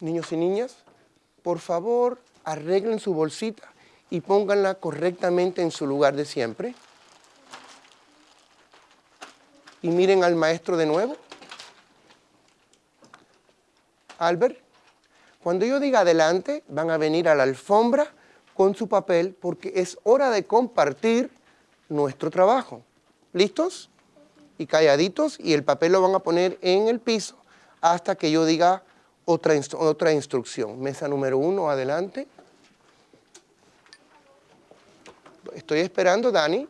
Niños y niñas, por favor, arreglen su bolsita y pónganla correctamente en su lugar de siempre. Y miren al maestro de nuevo. Albert, cuando yo diga adelante, van a venir a la alfombra con su papel porque es hora de compartir nuestro trabajo. ¿Listos? Y calladitos y el papel lo van a poner en el piso hasta que yo diga otra, otra instrucción. Mesa número uno, adelante. Estoy esperando, Dani.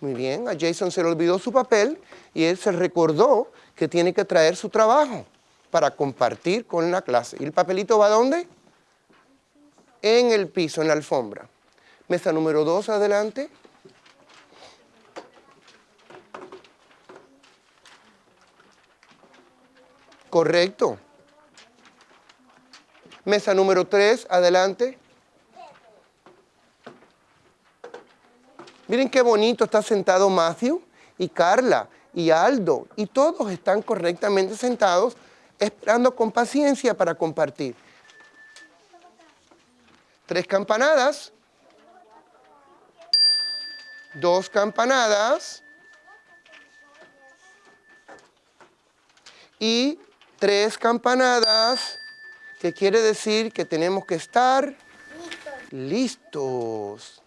Muy bien, a Jason se le olvidó su papel y él se recordó que tiene que traer su trabajo para compartir con la clase. ¿Y el papelito va dónde? En el piso, en la alfombra. Mesa número dos, adelante. Correcto. Mesa número 3, adelante. Miren qué bonito está sentado Matthew y Carla y Aldo. Y todos están correctamente sentados esperando con paciencia para compartir. Tres campanadas. Dos campanadas. Y tres campanadas, que quiere decir que tenemos que estar listos.